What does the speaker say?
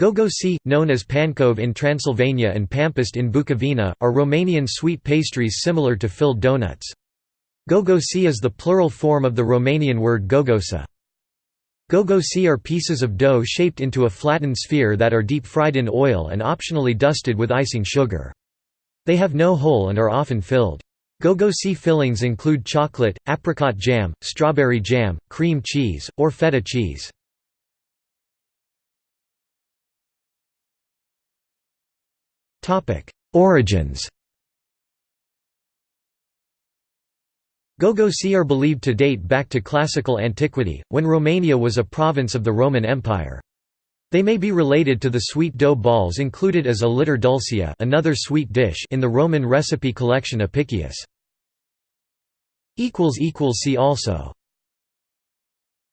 Gogosi, known as pancove in Transylvania and pampist in Bukovina, are Romanian sweet pastries similar to filled donuts. Gogosi is the plural form of the Romanian word gogosa. Gogosi are pieces of dough shaped into a flattened sphere that are deep-fried in oil and optionally dusted with icing sugar. They have no hole and are often filled. Gogosi fillings include chocolate, apricot jam, strawberry jam, cream cheese, or feta cheese. Origins Gogosi are believed to date back to classical antiquity, when Romania was a province of the Roman Empire. They may be related to the sweet dough balls included as aliter dulcia another sweet dish in the Roman recipe collection Apicius. See also